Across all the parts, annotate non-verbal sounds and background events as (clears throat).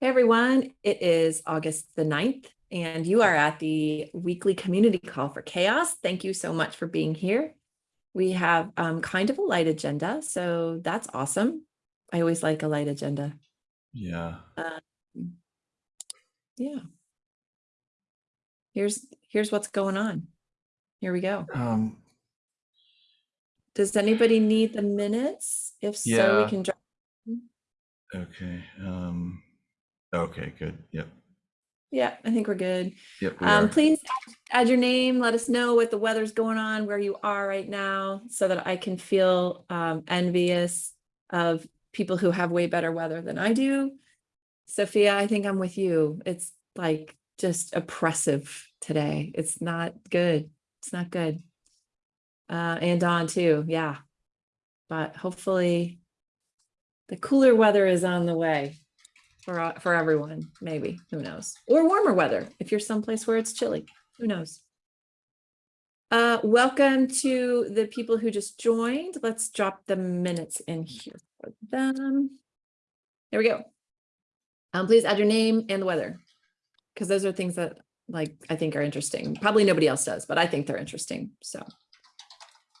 Hey everyone, it is August the 9th and you are at the weekly community call for CHAOSS. Thank you so much for being here. We have um, kind of a light agenda, so that's awesome. I always like a light agenda. Yeah. Um, yeah. Here's here's what's going on. Here we go. Um, Does anybody need the minutes? If so, Yeah. we can. drop- okay. Um, okay, good. Yep. Yeah, I think we're good. Yep. we Um, please add- add your name, let us know what the weather's going on, where you are right now, so that I can feel um, envious of people who have way better weather than I do. Sophia, I think I'm with you. It's like just oppressive today. It's not good. It's not good. Uh, and Dawn too, yeah. But hopefully the cooler weather is on the way for, for everyone, maybe, who knows? Or warmer weather, if you're someplace where it's chilly, who knows? Uh, welcome to the people who just joined. Let's drop the minutes in here for them. There we go. Um, please add your name and the weather, because those are things that like I think are interesting. Probably nobody else does, but I think they're interesting. So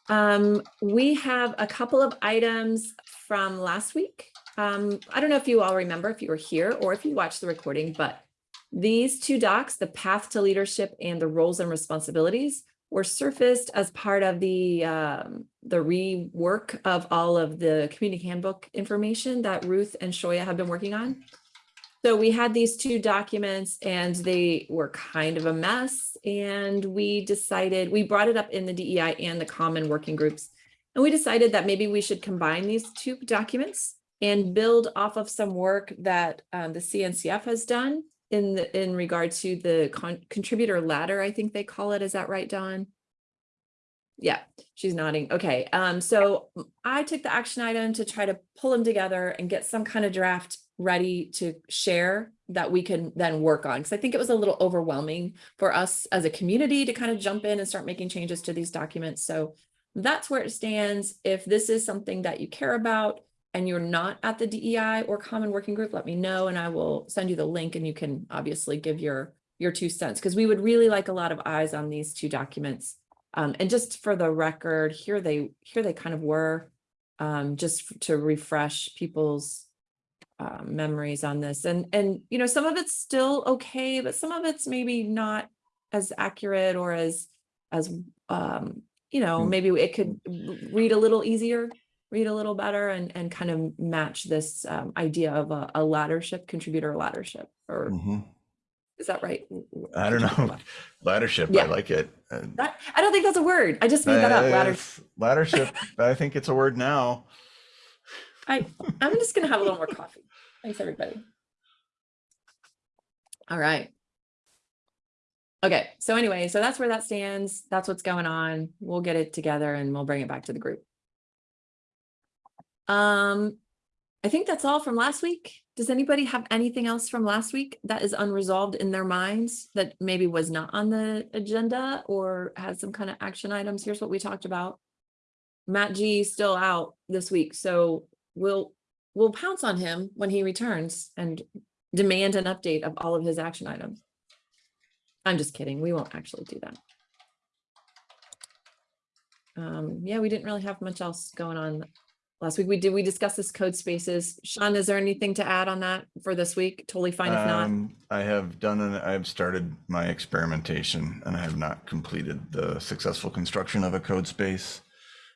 um, we have a couple of items from last week. Um, I don't know if you all remember if you were here or if you watched the recording, but these two docs, the path to leadership and the roles and responsibilities were surfaced as part of the um, the rework of all of the community handbook information that Ruth and Shoya have been working on. So we had these two documents and they were kind of a mess. And we decided, we brought it up in the DEI and the common working groups. And we decided that maybe we should combine these two documents and build off of some work that um, the CNCF has done in the, in regard to the con contributor ladder, I think they call it. Is that right, Dawn? Yeah, she's nodding. Okay, um, so I took the action item to try to pull them together and get some kind of draft ready to share that we can then work on. Because I think it was a little overwhelming for us as a community to kind of jump in and start making changes to these documents. So that's where it stands. If this is something that you care about and you're not at the DEI or common working group, let me know and I will send you the link and you can obviously give your your two cents because we would really like a lot of eyes on these two documents. Um, and just for the record, here they here they kind of were, um, just to refresh people's uh, memories on this. And and you know, some of it's still okay, but some of it's maybe not as accurate or as as um, you know, Mm. maybe it could read a little easier, read a little better, and and kind of match this um, idea of a, a laddership contributor laddership. Or Mhm. is that right? I don't know. (laughs) Laddership. Yeah. I like it. Uh, That, I don't think that's a word. I just made that up. Ladder. uh, Laddership. (laughs) I think it's a word now. I, (laughs) I'm just gonna have a little more coffee. Thanks, everybody. All right. Okay, so anyway, so that's where that stands. That's what's going on. We'll get it together and we'll bring it back to the group. Um, I think that's all from last week. Does anybody have anything else from last week that is unresolved in their minds that maybe was not on the agenda or has some kind of action items? Here's what we talked about. Matt G is still out this week, so we'll we'll pounce on him when he returns and demand an update of all of his action items. I'm just kidding. We won't actually do that. Um, yeah, we didn't really have much else going on last week. We did, we discussed this code spaces. Sean, is there anything to add on that for this week? Totally fine if not. Um, I have done an, I've started my experimentation and I have not completed the successful construction of a code space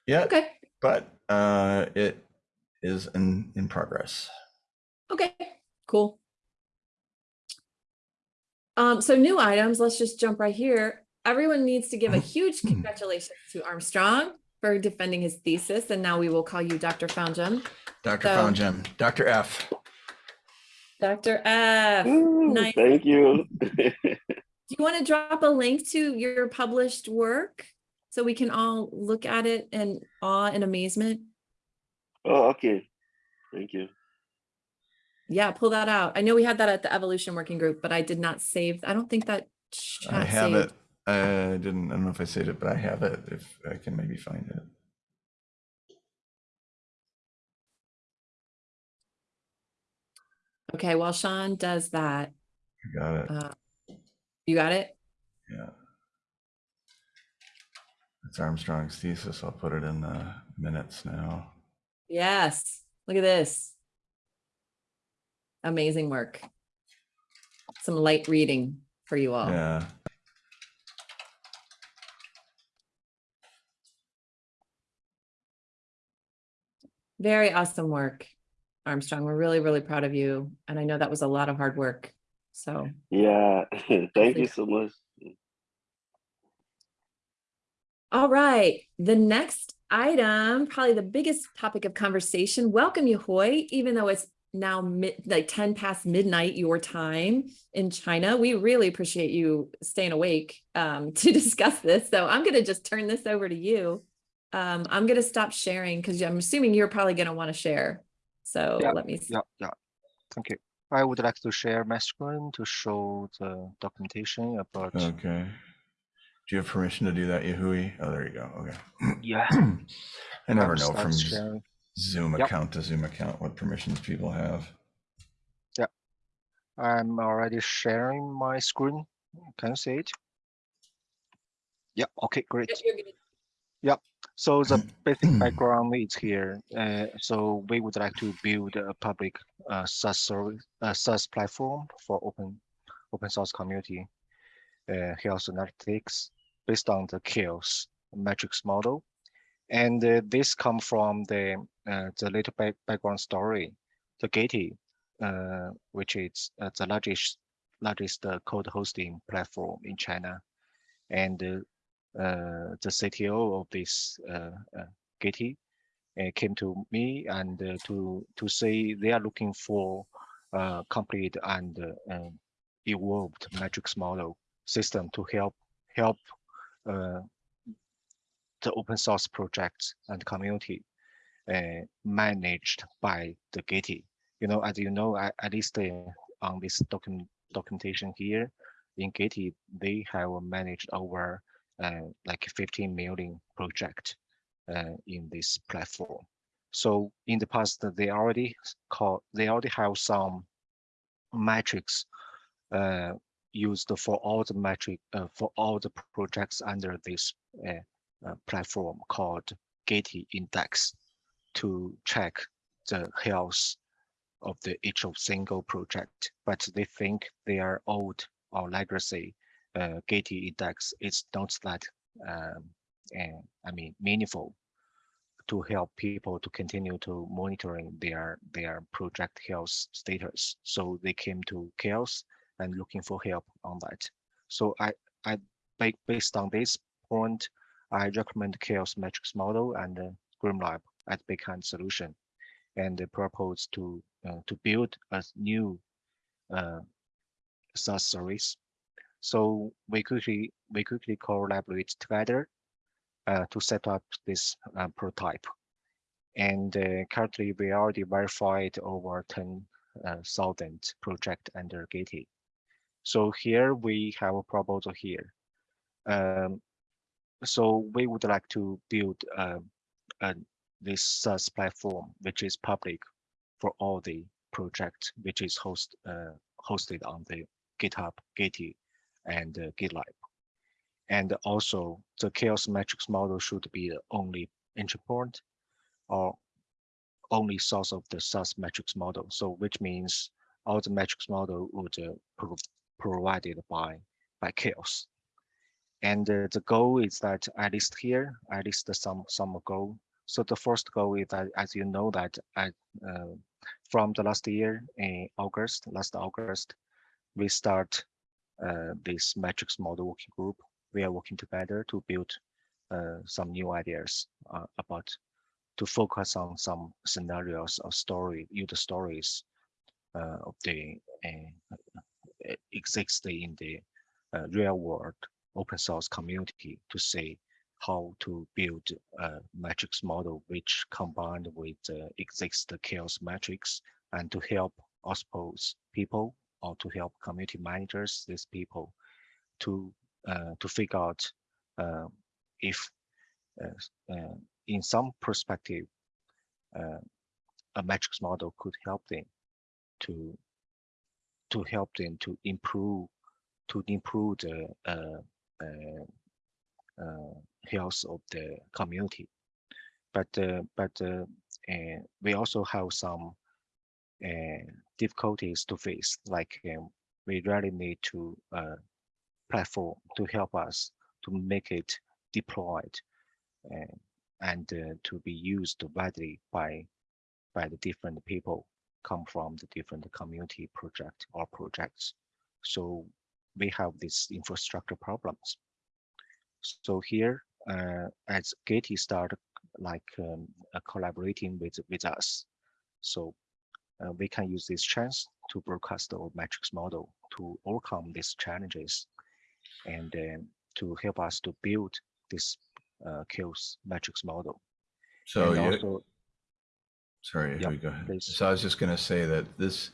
yet, Okay, but uh, it is in, in progress. okay, cool. Um, so new items, let's just jump right here. Everyone needs to give a (clears throat) huge congratulations to Armstrong for defending his thesis, and now we will call you Dr. Foundjem. Dr. So- Foundjem, Dr. F. Dr. F, do Ooh, nice. Thank you. (laughs) Do you want to drop a link to your published work so we can all look at it in awe and amazement? oh, okay. Thank you. Yeah, pull that out. I know we had that at the evolution working group, but I did not save. I don't think that I chat have saved. it. I didn't, I don't know if I saved it, but I have it if I can maybe find it. Okay, while Sean does that, I got it. uh, you got it? Yeah. It's Armstrong's thesis. I'll put it in the minutes now. Yes, look at this. Amazing work. Some light reading for you all. Yeah. Very awesome work, Armstrong. We're really, really proud of you. And I know that was a lot of hard work. So Yeah, (laughs) thank you so much. All right, the next item, probably the biggest topic of conversation. Welcome, Yehui, even though it's now mid, like 10 past midnight your time in China. We really appreciate you staying awake um, (laughs) to discuss this. So I'm going to just turn this over to you. Um, I'm going to stop sharing because I'm assuming you're probably going to want to share. So Yeah, let me. s- Yeah, yeah. Thank you. I would like to share my screen to show the documentation about, Okay. Do you have permission to do that, Yehui? Oh, there you go. Okay. yeah. (clears throat) I never I'm know from sharing. Zoom Yep. account to Zoom account what permissions people have. Yeah. I'm already sharing my screen. Can you see it? Yeah, okay, great. You're gonna- So the (clears throat) basic background is here. Uh, so we would like to build a public uh, SaaS service, uh, SaaS platform for open open source community uh, health analytics based on the CHAOSS metrics model. And uh, this come from the uh, the little back, background story. The Gitee, uh, which is uh, the largest largest uh, code hosting platform in China, and uh, uh, the CTO of this uh, uh, Gitee uh, came to me and uh, to to say they are looking for uh, complete and uh, um, evolved metrics model system to help help uh, the open source projects and community uh, managed by the Gitee. You know, as you know, at, at least uh, on this document documentation here in Gitee, they have managed over uh, like 15 million project uh, in this platform. So in the past, they already call they already have some metrics uh, used for all the metric uh, for all the projects under this uh, uh, platform called Gitee Index to check the health of the each of single project, but they think they are old or legacy. Uh, Gitee Index is not that um, uh, I mean meaningful to help people to continue to monitoring their their project health status. So they came to CHAOSS and looking for help on that. So I I ba- based on this point, I recommend CHAOSS metrics model and uh, GrimoireLab as backend solution, and propose to uh, to build a new uh, SaaS service. So we quickly we quickly collaborate together uh, to set up this uh, prototype. And uh, currently we already verified over 10,000 project under Gitee. So here we have a proposal here. Um, so we would like to build uh, uh, this SaaS platform, which is public for all the project, which is host, uh, hosted on the GitHub, Gitee, and uh, GitLab. And also the CHAOSS metrics model should be the only entry point or only source of the SaaS metrics model. So which means all the metrics model would uh, pro provided by, by CHAOSS. And uh, the goal is that at least here, at least some, some goal. So the first goal is that, as you know, that at, uh, from the last year in August, last August, we start this metrics model working group we are working together to build uh, some new ideas uh, about to focus on some scenarios or story, user stories uh, of the uh, exist in the uh, real world open source community to say how to build a metrics model which combined with uh, exist CHAOSS metrics and to help I suppose people or to help community managers, these people to uh, to figure out uh, if uh, uh, in some perspective uh, a metrics model could help them to to help them to improve to improve the health of the community. But but we also have some difficulties to face, like um, we really need to uh, platform to help us to make it deployed and uh, to be used widely by by the different people come from the different community project or projects. So we have these infrastructure problems. So here, uh, as Gitee started like um, uh, collaborating with with us, so uh, we can use this chance to broadcast our metrics model to overcome these challenges and then to help us to build this uh, kills metrics model. So you, also, sorry, Yep, go ahead. please. So I was just gonna say that this,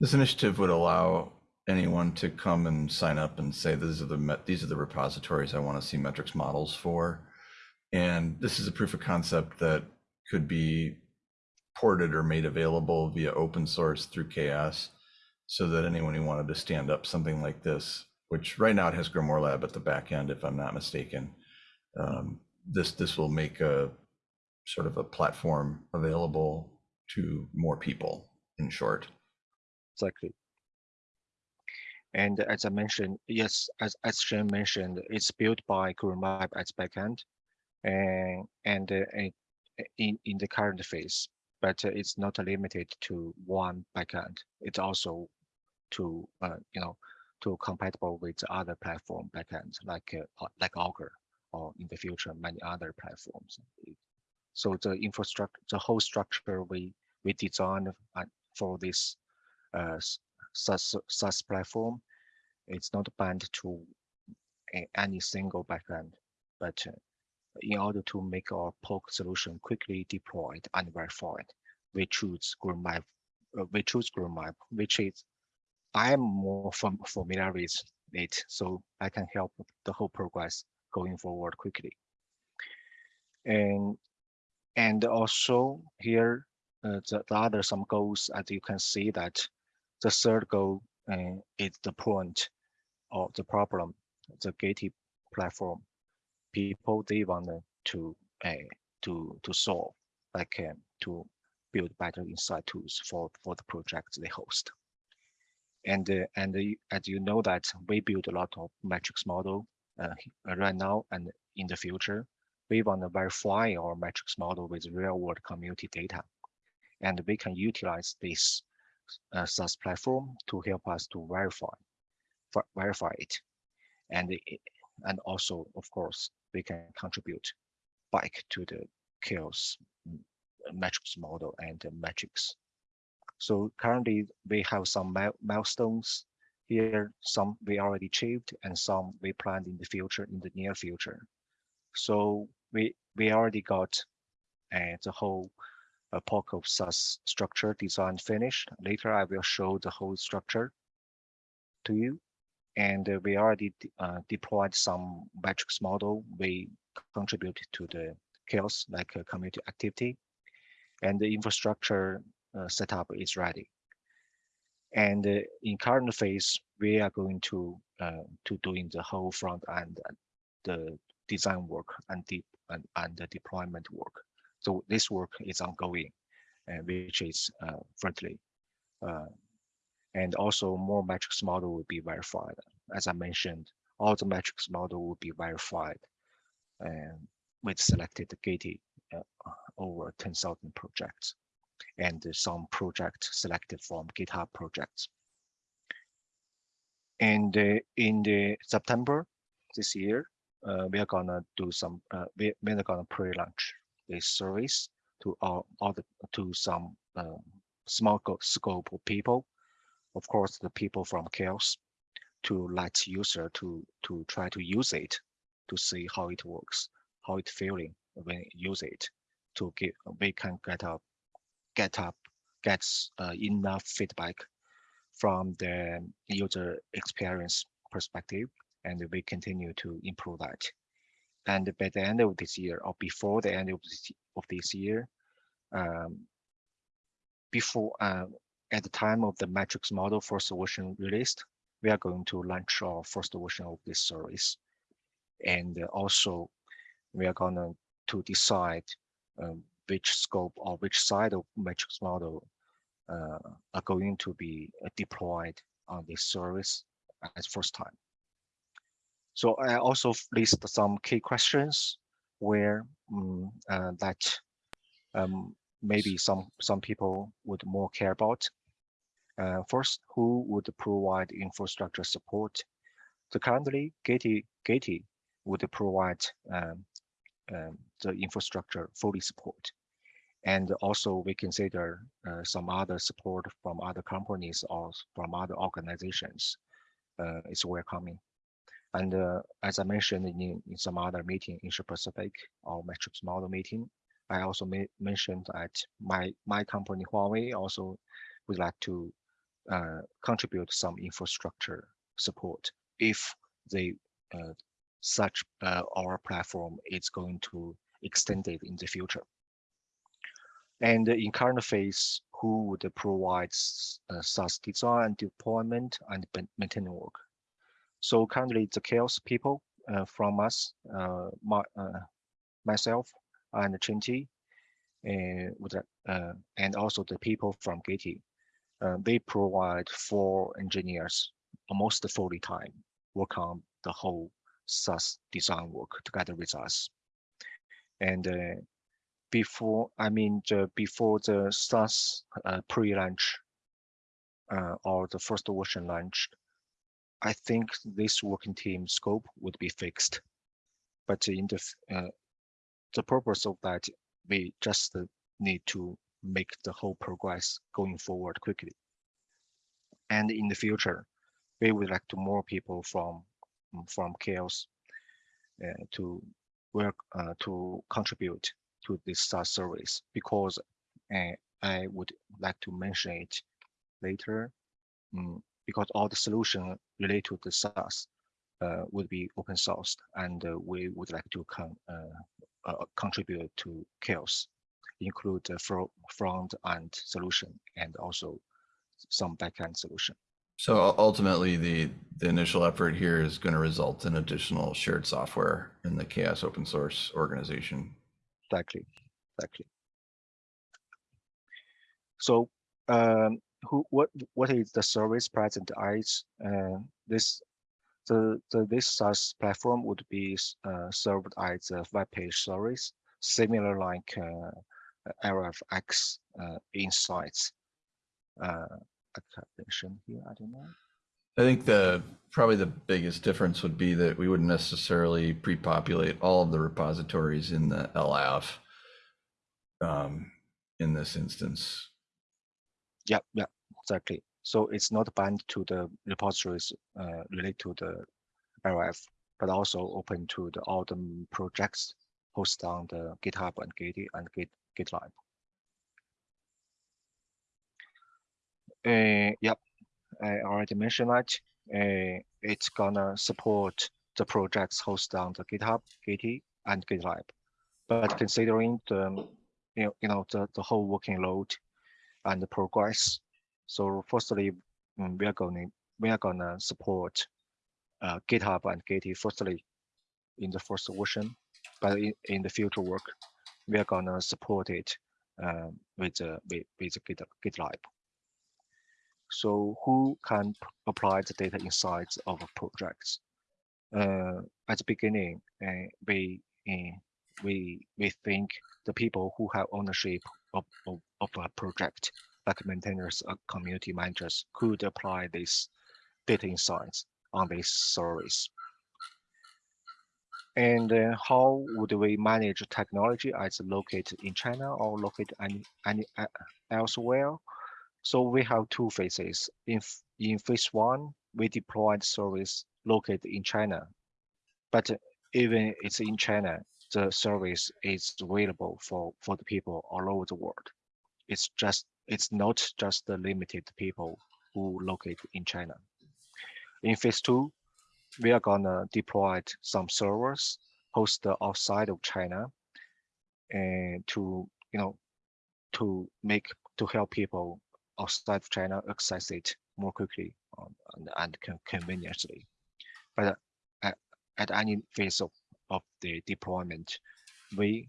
this initiative would allow anyone to come and sign up and say, these are the, met- these are the repositories I want to see metrics models for. And this is a proof of concept that could be ported or made available via open source through CHAOSS so that anyone who wanted to stand up something like this, which right now it has Grimoire Lab at the back end, if I'm not mistaken. Um, this, this will make a sort of a platform available to more people in short. Exactly. And as I mentioned, yes, as as Shane mentioned, it's built by GrimoireLab as backend, and and uh, in in the current phase, but uh, it's not limited to one backend. It's also to uh, you know to compatible with other platform backends like uh, like Augur or in the future many other platforms. So the infrastructure, the whole structure we we designed uh, for this uh, SaaS, SaaS platform, it's not bound to any single backend, but uh, in order to make our POC solution quickly deployed and verified, we choose GreenMap, uh, we choose GreenMap, which is I'm more fam- familiar with it, so I can help the whole progress going forward quickly. And and also here, uh, the, the other some goals, as you can see that the third goal uh, is the point of the problem, the Gitee platform. People they want to uh, to to solve, like uh, to build better insight tools for for the projects they host. And uh, and uh, as you know that we build a lot of metrics model uh, right now and in the future we want to verify our metrics model with real world community data. And we can utilize this uh, SaaS platform to help us to verify, ver- verify it. And, it- and also, of course, we can contribute back to the CHAOSS metrics model and the metrics. So currently we have some milestones here, some we already achieved and some we planned in the future, in the near future. So we we already got uh, the whole uh, of SaaS structure design finished. Later, I will show the whole structure to you. And uh, we already uh, deployed some metrics model. We contribute to the CHAOSS like uh, community activity, and the infrastructure setup is ready. And in current phase, we are going to to doing the whole front end, the design work and deep and, and the deployment work. So this work is ongoing, and which is friendly. Uh, and also more metrics model will be verified. As I mentioned, all the metrics model will be verified and with selected Gitee uh, over 10,000 projects and some project selected from GitHub projects. And uh, in the September this year, uh, we are gonna do some, uh, we, we're gonna pre-launch this service to all, all the, to some um, small scope of people. Of course, the people from CHAOSS to let user to, to try to use it to see how it works, how it feeling when you use it to get, we can get up, get up, gets uh, enough feedback from the user experience perspective and we continue to improve that. And by the end of this year or before the end of this, of this year, um, before uh, at the time of the metrics model first version released, we are going to launch our first version of this service. And uh, also, we are gonna decide um, which scope or which side of metrics model uh, are going to be uh, deployed on this service as first time. So I also list some key questions where mm, uh, that um, maybe some some people would more care about. Uh, first, who would provide infrastructure support? So currently, Gitee Gitee would provide um, um, the infrastructure fully support. And also we consider uh, some other support from other companies or from other organizations uh, is welcoming. And uh, as I mentioned in, in some other meeting in Asia Pacific or metrics model meeting, I also mentioned that my my company Huawei also would like to uh, contribute some infrastructure support if they uh, such uh, our platform is going to extend it in the future. And in current phase, who would provide uh, SaaS design, deployment, and maintenance work? So currently, the CHAOSS people uh, from us, uh, my, uh, myself, and Chinti, uh, uh, and also the people from Gitee, they provide four engineers almost fully time work on the whole SaaS design work together with us. And uh, before, I mean, the, before the SaaS uh, pre-launch uh, or the first version launch, I think this working team scope would be fixed. But in the uh, the purpose of that, we just need to make the whole progress going forward quickly. And in the future, we would like to more people from from CHAOSS uh, to work uh, to contribute to this SaaS service because uh, I would like to mention it later um, because all the solution related to the SaaS uh, would be open sourced and uh, we would like to con uh, contribute to CHAOSS include the front end solution and also some backend solution. So ultimately, the, the initial effort here is going to result in additional shared software in the CHAOSS open source organization. Exactly, exactly. So, um, who, what, what is the service present as? Uh, this, the, the this SaaS platform would be uh, served as a web page service, similar like uh, LFX uh, insights. Uh, mention here, I don't know. I think the probably the biggest difference would be that we wouldn't necessarily pre-populate all of the repositories in the LAF um, in this instance. Yeah, yeah, exactly. So it's not bound to the repositories uh, related to the LF, but also open to the all the projects hosted on the GitHub and Gitee and Git GitLab. Uh, yep, I already mentioned that. Uh, it's gonna support the projects hosted on the GitHub, Gitee, and GitLab. But considering the you know, you know the, the whole working load and the progress, so firstly, mm, we are going we are gonna support uh, GitHub and Gitee firstly in the first version, but in, in the future work, we are gonna support it um, with uh, with, with Git, GitLab. So who can apply the data insights of projects? Uh, at the beginning, uh, we uh, we we think the people who have ownership of, of, of a project, like maintainers or community managers, could apply this data insights on this service. And uh, how would we manage technology as located in China or located any, any uh, elsewhere? So we have two phases. In, in phase one, we deployed service located in China. But even it's in China, the service is available for, for the people all over the world. It's just it's not just the limited people who locate in China. In phase two, we are gonna deploy some servers hosted outside of China and to you know to make to help people outside of China access it more quickly um, and, and con- conveniently. But uh, at, at any phase of, of the deployment, we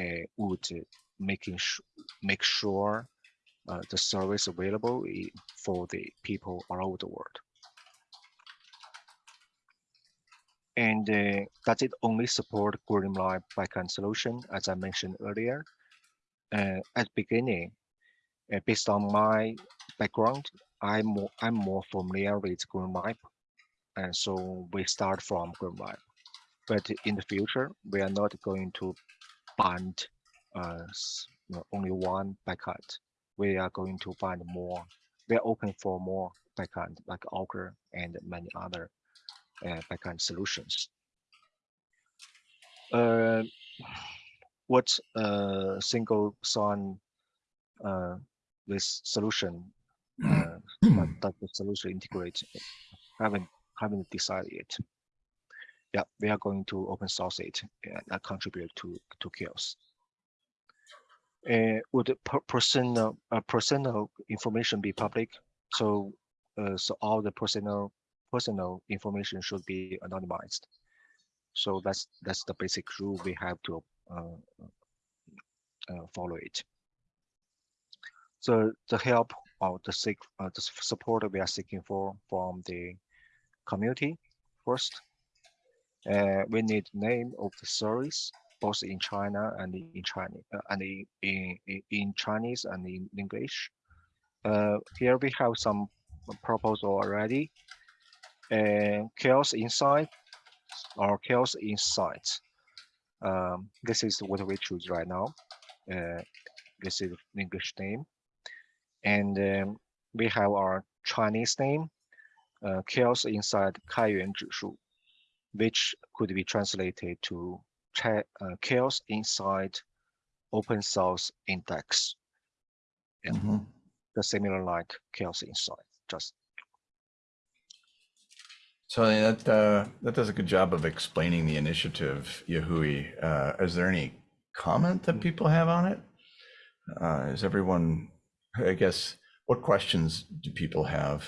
uh, would making make sure uh, the service available for the people all over the world. And uh, does it only support Greenlight backend solution, as I mentioned earlier? Uh, at beginning, uh, based on my background, I'm more, I'm more familiar with Greenlight, and so we start from Greenlight. But in the future, we are not going to bind uh, only one backend. We are going to find more. We are open for more backend like Augur and many other backend solutions. Uh, what uh, single sign uh, this solution uh, that, (clears throat) the solution integrate haven't haven't decided yet. Yeah, we are going to open source it and contribute to to CHAOSS. Uh, would per personal uh, personal information be public? So uh, so all the personal personal information should be anonymized. So that's that's the basic rule we have to uh, uh, follow it. So the help or the seek uh, the support we are seeking for from the community first. Uh, we need name of the service both in China and in Chinese uh, and in, in in- in Chinese and in English. Uh, here we have some proposal already and CHAOSS inside, or CHAOSS inside. Um, this is what we choose right now. Uh, this is English name. And um, we have our Chinese name, uh, CHAOSS inside Kaiyuan Zhishu, which could be translated to uh, CHAOSS inside open source index. Yeah. Mm -hmm. The similar like CHAOSS inside, just so I mean, that uh, that does a good job of explaining the initiative, Yehui. Uh, is there any comment that people have on it? Uh, is everyone? I guess what questions do people have?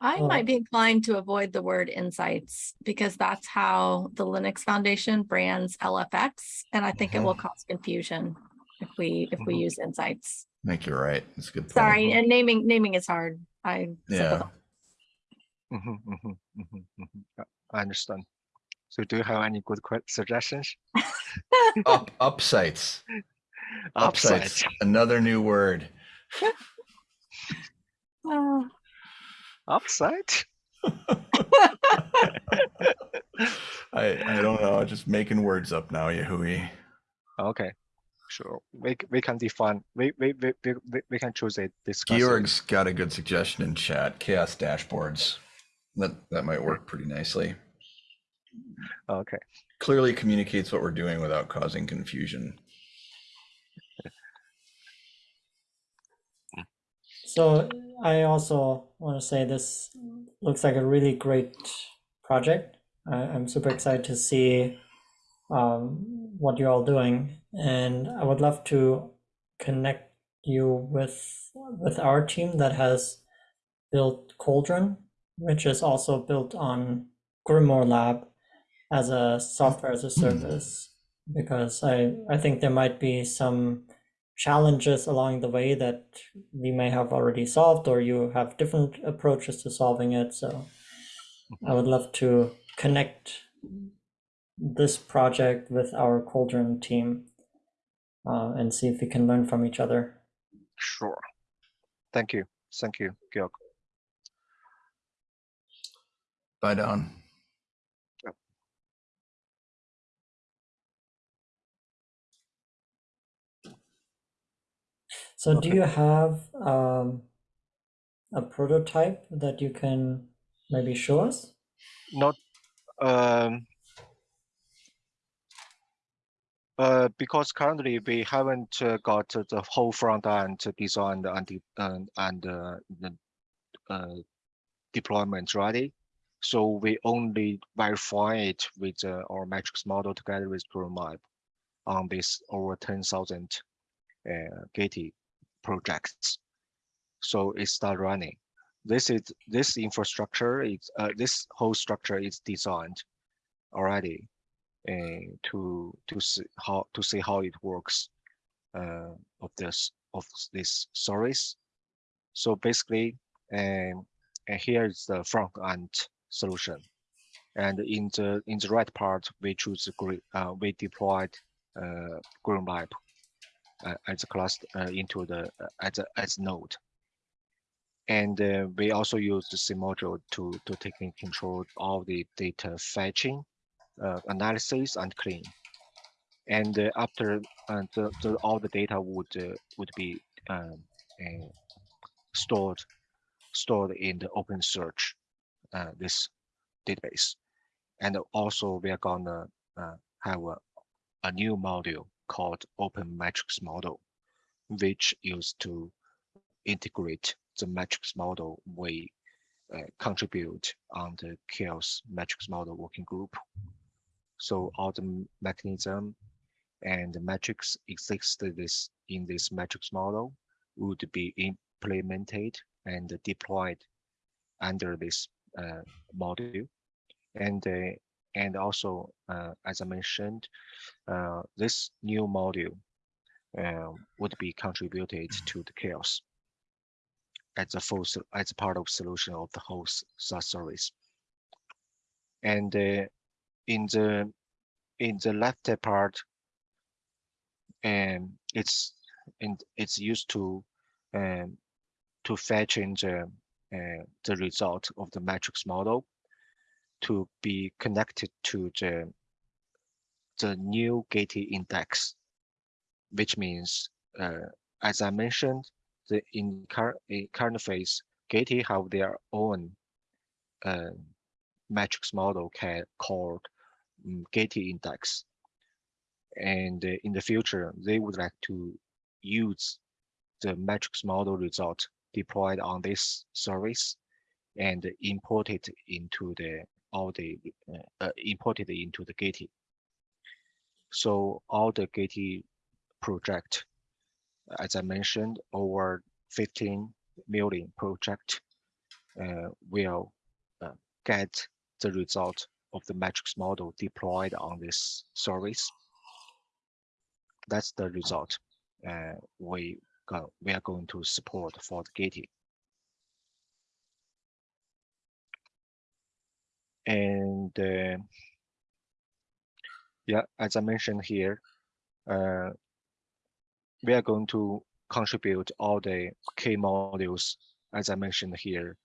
I might be inclined to avoid the word insights because that's how the Linux Foundation brands LFX. And I think it will cause confusion if we, if we Mhm. use insights. I think you're right. That's a good point. Sorry, and naming, naming is hard. I. Yeah. sympathize. Mhm, mhm, mhm, mhm. Yeah, I understand. So do you have any good suggestions? (laughs) Up upsites. Upsites. Another new word. (laughs) Uh, Upside? (laughs) I I don't know. Just making words up now, Yehui. Okay, sure. We, we can define, we, we, we, we, we- we can choose it. discuss it. Georg's got a good suggestion in chat. CHAOSS dashboards. That that might work pretty nicely. Okay, Clearly communicates what we're doing without causing confusion. So I also want to say this looks like a really great project. I, I'm super excited to see um, what you're all doing, and I would love to connect you with with our team that has built Cauldron, which is also built on Grimoire Lab as a software as a service, because I I think there might be some challenges along the way that we may have already solved or you have different approaches to solving it so i would love to connect this project with our cauldron team uh, and see if we can learn from each other sure. Thank you. Thank you, Georg. Bye, Don. so do you have um, a prototype that you can maybe show us Not, um, uh, because currently we haven't uh, got uh, the whole front end designed and, and, uh, the uh, deployment ready. So we only verify it with our metrics model together with GrimoireLab on this over 10,000 uh, Gitee projects. So it start running. This is this infrastructure uh, this whole structure is designed already uh, to to see how to see how it works uh, of this of this service. So basically, um, and here is the front end solution. And in the in the right part, we choose green. Uh, we deployed uh, Green uh, as a cluster uh, into the uh, as a as node. And uh, we also use the same module to to take in control all the data fetching, uh, analysis, and clean. And uh, after uh, the, the all the data would uh, would be um, uh, stored stored in the open search uh, this database and also we are gonna uh, have a, a new module called open metrics model which used to integrate the metrics model we uh, contribute on the CHAOSS metrics model working group so all the mechanism and the metrics existed this in this metrics model would be implemented and deployed under this uh, module. And uh, and also, uh, as I mentioned, uh, this new module uh, would be contributed to the CHAOSS as a full as part of solution of the whole SaaS service. And uh, in the in the left part, and it's in it's used to um, to fetch in the uh, the result of the metrics model to be connected to the the new Gitee index, which means, uh, as I mentioned, the in current current phase, Gitee have their own uh, metrics model ca- called um, Gitee index, and uh, in the future they would like to use the metrics model result deployed on this service and import it into the all the uh, uh, imported into the Gitee. So all the Gitee project, as I mentioned, over 15 million project uh, will uh, get the result of the metrics model deployed on this service. That's the result uh, we go, we are going to support for the Gitee. And uh, yeah, as I mentioned here, uh, we are going to contribute all the key modules, as I mentioned here,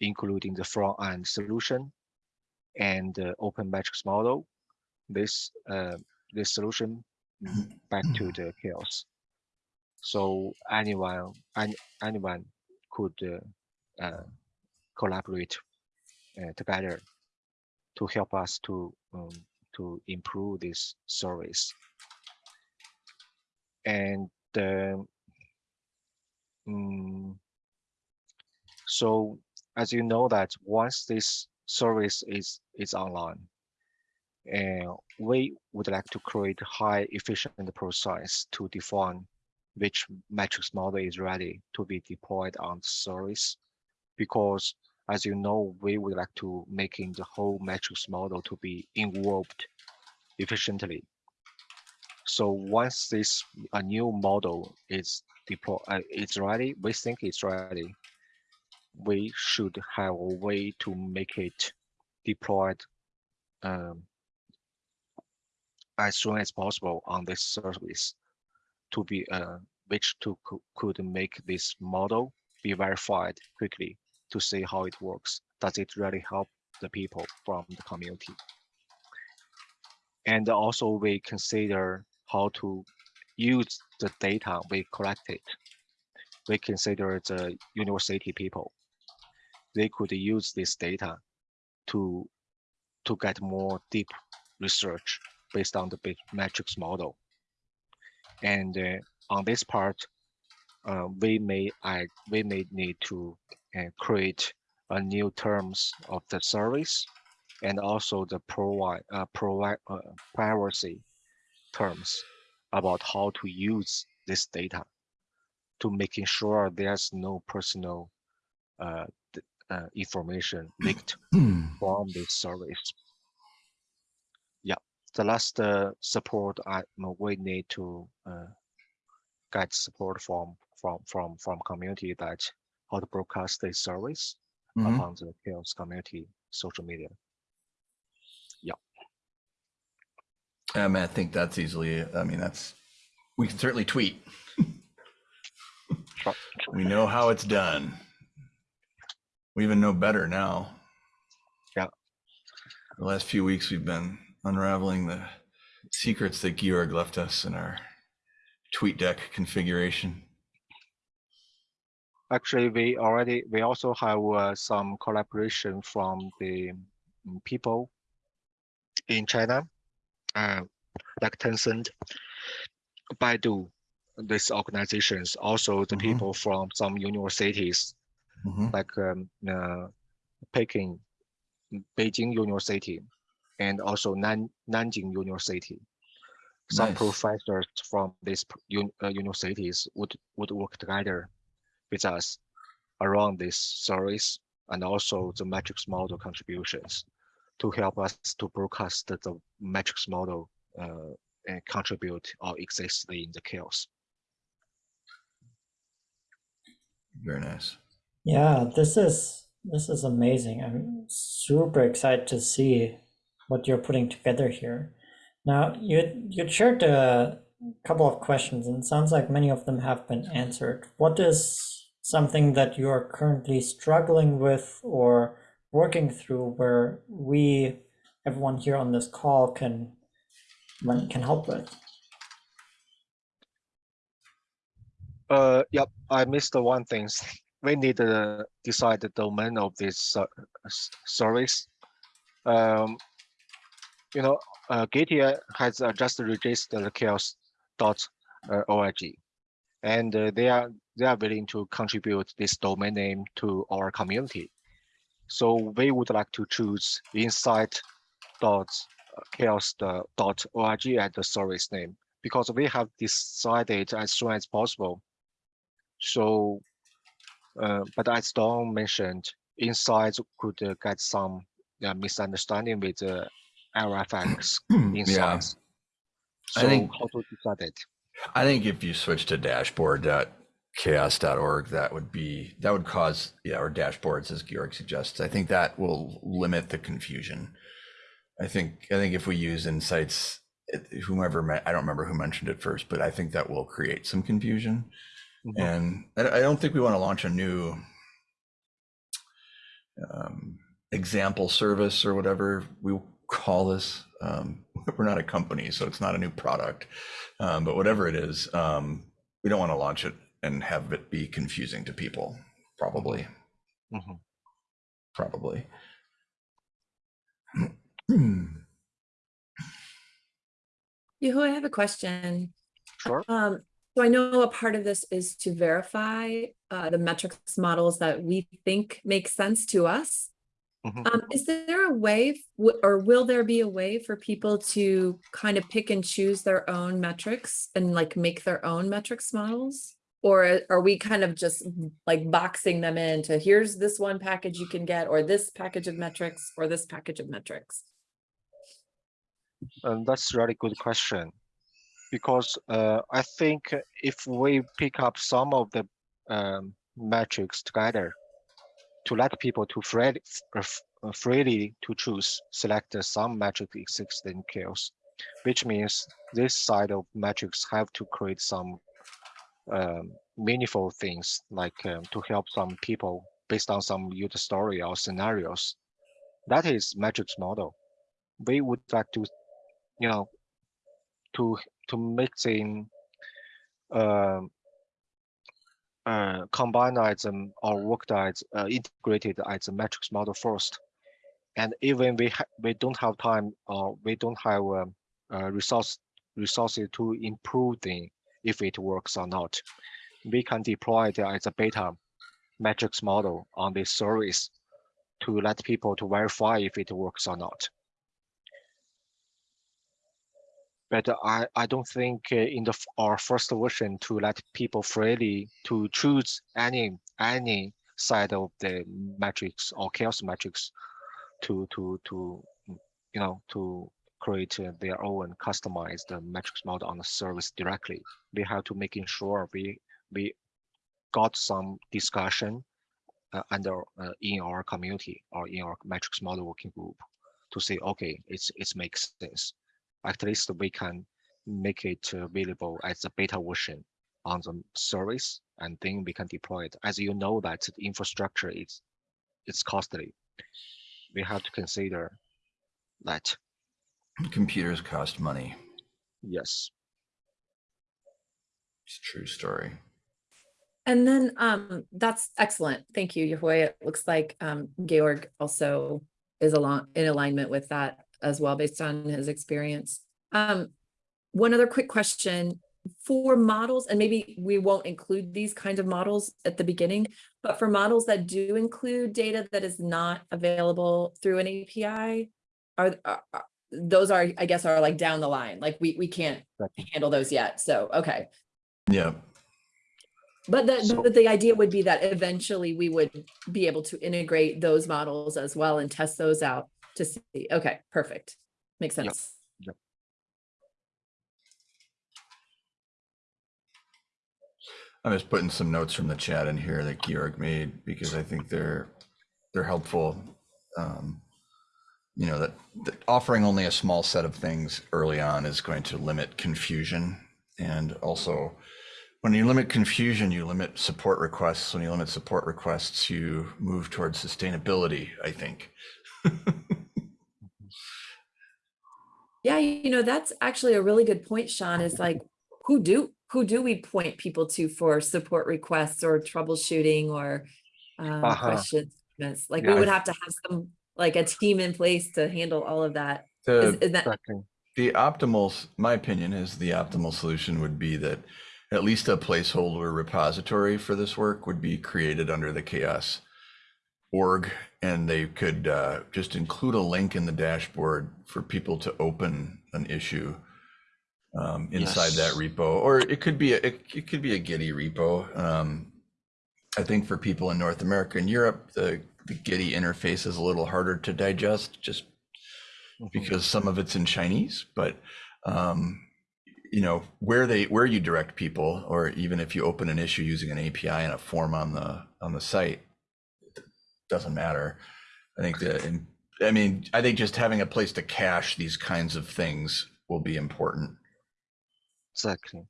including the front end solution and the open metrics model. This uh, this solution back to the CHAOSS. So anyone any, anyone could uh, uh, collaborate uh, together to help us to um, to improve this service. And um, mm, so as you know that once this service is is online, and we would like to create high efficient process to define which metrics model is ready to be deployed on the service. Because as you know, we would like to making the whole metrics model to be involved efficiently. So once this a new model is deployed, uh, it's ready, we think it's ready. We should have a way to make it deployed um, as soon as possible on this service to be uh, which to could make this model be verified quickly to see how it works. Does it really help the people from the community? And also we consider how to use the data we collected. We consider the university people. They could use this data to to get more deep research based on the big metrics model. And uh, on this part, uh, we may add, we may need to uh, create a new terms of the service and also the provide uh, provide uh, privacy terms about how to use this data to making sure there's no personal uh, information leaked from this service. Yeah, the last uh, support I we need to uh, get support from from from from community that how to broadcast this service Mhm. upon the CHAOSS community social media. Yeah. Um, I think that's easily, I mean, that's, we can certainly tweet. We know how it's done. We even know better now. Yeah. The last few weeks, we've been unraveling the secrets that Georg left us in our tweet deck configuration. Actually, we already we also have uh, some collaboration from the mm, people in China, uh, like Tencent, Baidu, these organizations. Also, the Mhm. people from some universities Mhm. like um, uh, Peking, Beijing University, and also Nan Nanjing University. Some Nice. professors from these un uh, universities would would work together with us around this service and also the metrics model contributions to help us to broadcast the, the metrics model uh, and contribute or exist in the CHAOSS. Very nice. Yeah, this is this is amazing. I'm super excited to see what you're putting together here. Now, you you shared a couple of questions, and sounds like many of them have been answered. What is something that you are currently struggling with or working through where we, everyone here on this call, can can help with? Uh, yep, I missed the one thing. (laughs) We need to decide the domain of this ser- service. Um, you know, uh, has uh, just registered the chaos.org, and uh, they are they are willing to contribute this domain name to our community. So we would like to choose insight dot chaos org as the service name because we have decided as soon as possible so, uh, but as Don mentioned, insights could uh, get some uh, misunderstanding with uh, LFX Yeah, insights. I So think- how to decide it? I think if you switch to dashboard.chaos.org, that would be, that would cause, yeah, or dashboards as Georg suggests. I think that will limit the confusion. I think, I think if we use insights, whomever, I don't remember who mentioned it first, but I think that will create some confusion. Mhm. And I, I don't think we want to launch a new um, example service or whatever we call this. Um, (laughs) we're not a company, so it's not a new product. Um, but whatever it is, um, we don't want to launch it and have it be confusing to people. Probably, Mhm. probably. Yoo-hoo, I have a question. Sure. Um, so I know a part of this is to verify uh, the metrics models that we think make sense to us. Mhm. Um, is there a way, or will there be a way for people to kind of pick and choose their own metrics and like make their own metrics models? Or are we kind of just like boxing them into here's this one package you can get, or this package of metrics, or this package of metrics? And that's a really good question. Because uh, I think if we pick up some of the um, metrics together to let people to freely, freely to choose, select uh, some metric exists in CHAOSS, which means this side of metrics have to create some um, meaningful things like um, to help some people based on some user story or scenarios. That is metrics model. We would like to you know, to to mixing uh, combine as um, or worked as uh, integrated as a metrics model first, and even we we don't have time or we don't have um, uh, resource resources to improve the if it works or not, we can deploy it as a beta metrics model on this service to let people to verify if it works or not. But I, I don't think uh, in the our first version to let people freely to choose any any side of the matrix or CHAOSS matrix to to to mm, you know to create their own customized matrix model on the service directly. We have to making sure we we got some discussion uh, under uh, in our community or in our matrix model working group to say okay it's it makes sense at least we can make it available as a beta version on the service and then we can deploy it as you know that the infrastructure is it's costly we have to consider that Computers cost money. yes It's a true story. And then um, that's excellent. Thank you, Yehui. It looks like um, Georg also is along in alignment with that as well, based on his experience. Um, one other quick question for models, and maybe we won't include these kinds of models at the beginning, but for models that do include data that is not available through an API, are, are are- those are, I guess, are like down the line, like we we can't handle those yet. So, okay. Yeah. But the, So- but the idea would be that eventually we would be able to integrate those models as well and test those out to see, okay, perfect. Makes Yep. sense. I'm just putting some notes from the chat in here that Georg made because I think they're they're helpful. Um, you know that, that offering only a small set of things early on is going to limit confusion, and also when you limit confusion, you limit support requests. When you limit support requests, you move towards sustainability. I think. (laughs) Yeah, you know, that's actually a really good point, Sean, is like, who do, who do we point people to for support requests or troubleshooting or um, Uh-huh. questions? Like, Yeah, we would have to have some, like a team in place to handle all of that. The, Is, is that, the optimal, my opinion is the optimal solution would be that at least a placeholder repository for this work would be created under the CHAOSS org and they could uh, just include a link in the dashboard for people to open an issue um, inside that repo. Or it could be a, it, it could be a Gitee repo. Um, i think for people in north america and europe the, the Gitee interface is a little harder to digest just Mhm. because some of it's in Chinese, but um, you know where they where you direct people, or even if you open an issue using an API and a form on the on the site, it doesn't matter. I think that, I mean, I think just having a place to cache these kinds of things will be important. Exactly.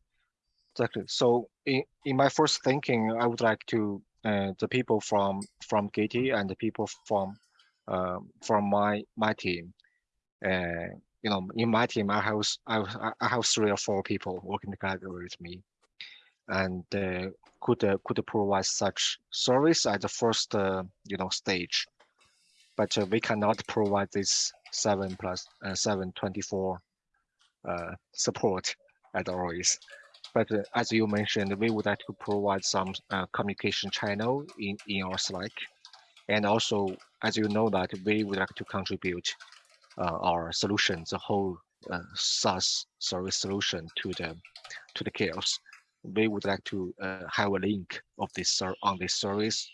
Exactly. So in, in my first thinking, I would like to uh, the people from from Gitee and the people from um, from my my team. Uh, you know, in my team, I have I, have- I have three or four people working together with me, and uh, could uh, could provide such service at the first uh, you know stage, but uh, we cannot provide this seven plus uh, seven twenty four uh, support at always. But uh, as you mentioned, we would like to provide some communication channel in, in our Slack. And also, as you know that we would like to contribute our solution, the whole uh, SaaS service solution to the to the CHAOSS. We would like to uh, have a link of this on this service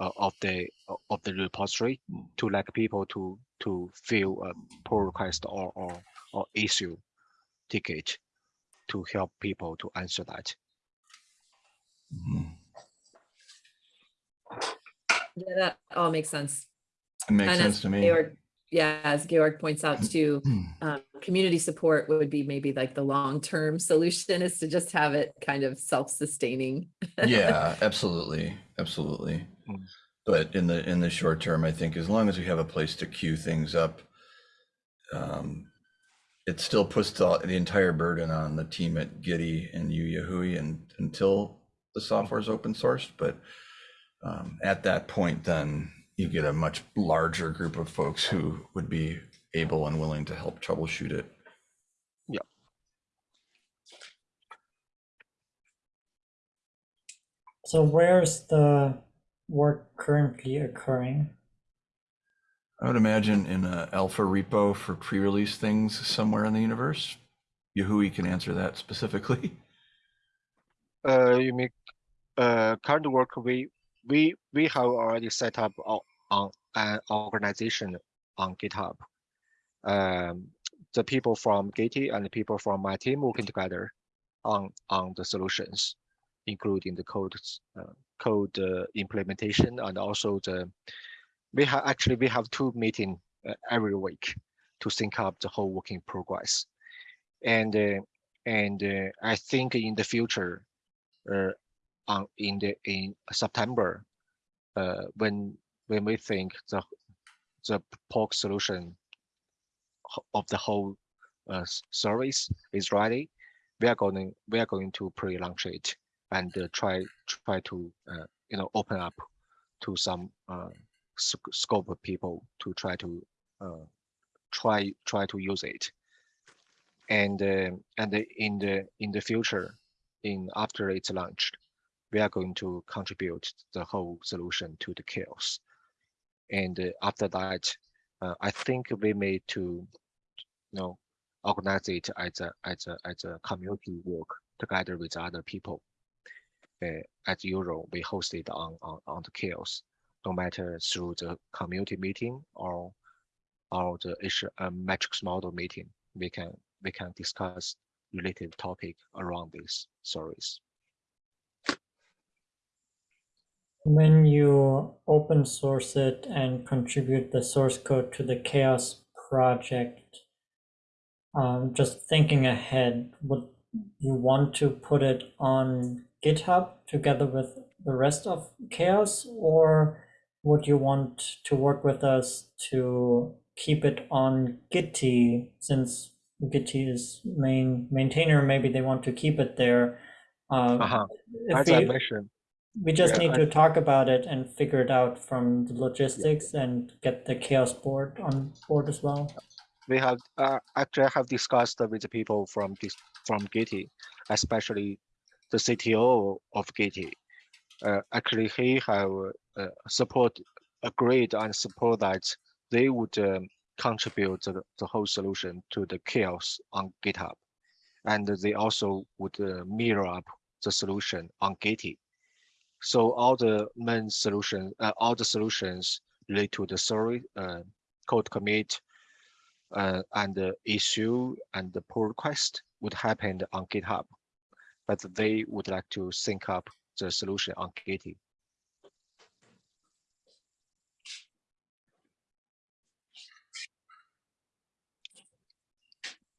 uh, of the of the repository to let people to to fill a pull request or or, or issue ticket to help people to answer that. Mhm. yeah, that all makes sense. It makes And sense to me. Georg, yeah, as Georg points out too, um, community support would be maybe like the long-term (laughs) solution is to just have it kind of self-sustaining. yeah, (laughs) absolutely, absolutely. Mm. But in the in the short term, I think as long as we have a place to queue things up, um, it still puts the, the entire burden on the team at Gitee and you Yehui and until the software is open sourced. But um, at that point, then you get a much larger group of folks who would be able and willing to help troubleshoot it. Yeah. So where's the work currently occurring? I would imagine in a alpha repo for pre-release things somewhere in the universe, Yehui can answer that specifically. (laughs) Uh, you mean, uh, current work, we, we, we have already set up o- on an organization on GitHub. Um, the people from Gitee and the people from my team working together on, on the solutions, including the code, uh, code uh, implementation and also the, we have, actually, we have two meeting uh, every week to sync up the whole working progress. And, uh, and uh, I think in the future, uh, on in the in September, when when we think the the POC solution of the whole uh, service is ready, we are going we are going to pre-launch it and uh, try try to uh, you know open up to some uh, sc- scope of people to try to uh, try try to use it. And uh, and in the in the future in after it's launched we are going to contribute the whole solution to the CHAOSS and uh, after that uh, i think we may to you know organize it as a as a as a community work together with other people uh, as usual we host it on, on on the CHAOSS no matter through the community meeting or or the issue uh, metrics model meeting we can we can discuss related topic around this service. When you open source it and contribute the source code to the CHAOSS project, um, just thinking ahead, would you want to put it on GitHub together with the rest of CHAOSS, or would you want to work with us to keep it on Gitee since Gitee is main maintainer? Maybe they want to keep it there. Um, Uh-huh. if As I mentioned, we just Yeah, need I- to talk about it and figure it out from the logistics and get the CHAOSS board on board as well. we have uh, actually I have discussed with the people from this from Gitee, especially the CTO of Gitee. Uh, actually, he have uh, support agreed and support that they would um, contribute the, the whole solution to the CHAOSS on GitHub, and they also would uh, mirror up the solution on Gitee. So all the main solution, uh, all the solutions relate to the story, uh, code commit, uh, and the issue and the pull request would happen on GitHub, but they would like to sync up the solution on Gitee.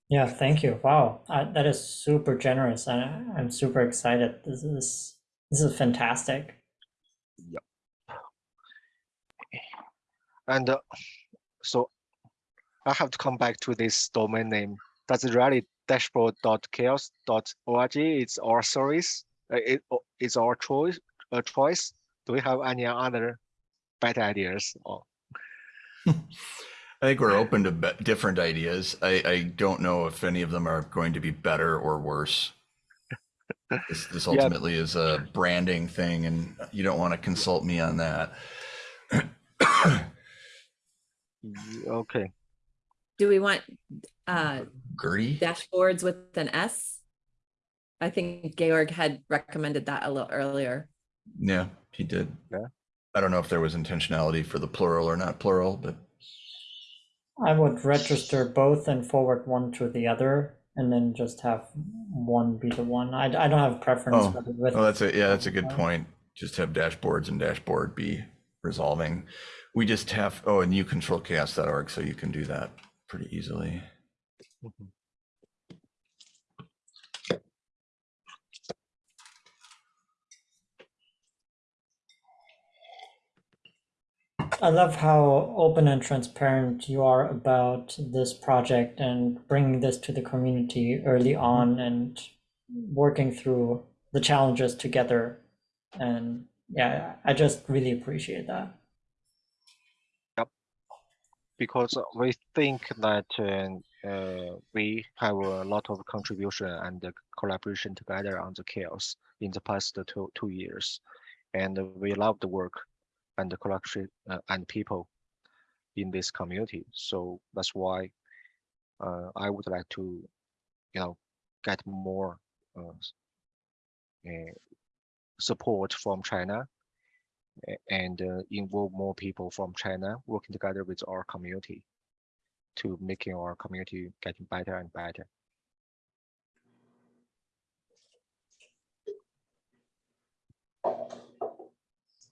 Yeah, thank you. Wow, I, that is super generous, and I- I'm super excited. This is this is fantastic. Yep. And uh, so I have to come back to this domain name. That's really dashboard.chaos.org. It's our service. Uh, It, it's our choice. A choice. Do we have any other better ideas? Or (laughs) I think we're open to different ideas. I, I don't know if any of them are going to be better or worse. This, this Yeah. ultimately is a branding thing, and you don't want to consult me on that. Okay, Do we want uh Gertie? dashboards with an S? I think Georg had recommended that a little earlier. Yeah, he did. Yeah. I don't know if there was intentionality for the plural or not plural, but I would register both and forward one to the other, and then just have one be the one. I, I don't have preference Oh, whether with oh, that's a yeah, that's a good point. Just have dashboards and dashboard be resolving. We just have oh, and you control chaos.org, so you can do that pretty easily. Mhm. I love how open and transparent you are about this project and bringing this to the community early on and working through the challenges together. And yeah, I just really appreciate that. because uh, we think that uh, uh, we have a lot of contribution and uh, collaboration together on the CHAOSS in the past two, two years. And we love the work and the collection uh, and people in this community. So that's why uh, I would like to, you know, get more uh, uh, support from China and uh, involve more people from China working together with our community to making our community getting better and better.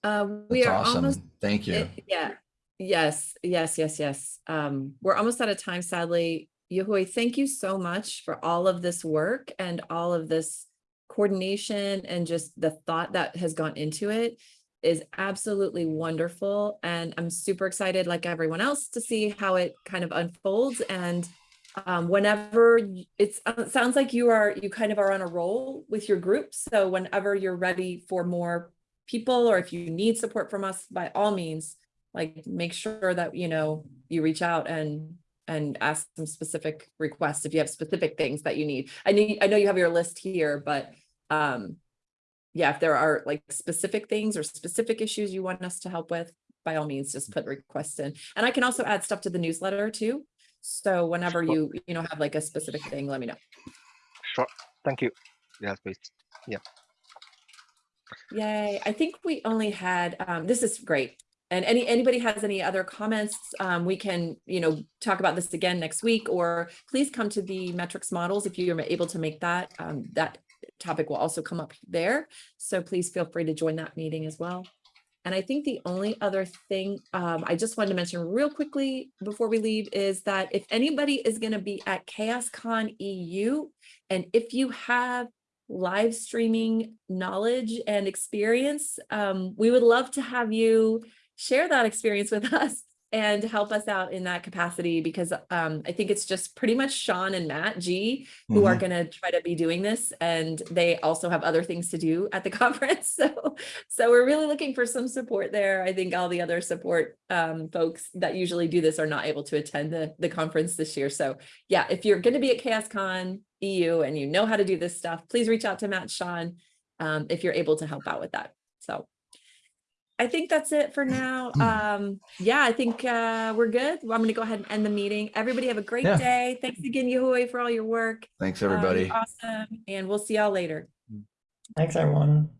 Uh, we That's are awesome. almost Thank you. Eh, Yeah, yes, yes, yes, yes. Um, we're almost out of time, sadly. Yehui, thank you so much for all of this work and all of this coordination and just the thought that has gone into it is absolutely wonderful. And I'm super excited, like everyone else, to see how it kind of unfolds. And um, whenever it's, uh, it sounds like you are, you kind of are on a roll with your group. So whenever you're ready for more people, or if you need support from us, by all means, like make sure that, you know, you reach out and, and ask some specific requests if you have specific things that you need. I need, I know you have your list here, but, um, yeah, if there are like specific things or specific issues you want us to help with, by all means, just put requests in. And I can also add stuff to the newsletter too. So whenever you, you know, have like a specific thing, let me know. Sure, thank you. Yes, please. Yay, I think we only had, um, this is great. And any, anybody has any other comments, um, we can, you know, talk about this again next week, or please come to the metrics models if you're able to make that, um, that topic will also come up there. So please feel free to join that meeting as well. And I think the only other thing, um, I just wanted to mention real quickly before we leave is that if anybody is gonna be at CHAOSScon EU, and if you have live streaming knowledge and experience, um, we would love to have you share that experience with (laughs) us and help us out in that capacity because um, I think it's just pretty much Sean and Matt G who are Mhm. going to try to be doing this and they also have other things to do at the (laughs) conference. So, so we're really looking for some support there. I think all the other support um, folks that usually do this are not able to attend the, the conference this year. So yeah, if you're going to be at CHAOSScon EU and you know how to do this stuff, please reach out to Matt Sean um, if you're able to help out with that. So I think that's it for now. Um, yeah, I think uh, we're good. Well, I'm going to go ahead and end the meeting. Everybody have a great Yeah. day. Thanks again, Yehui, for all your work. Thanks, Um, everybody. Awesome. And we'll see y'all later. Thanks, everyone.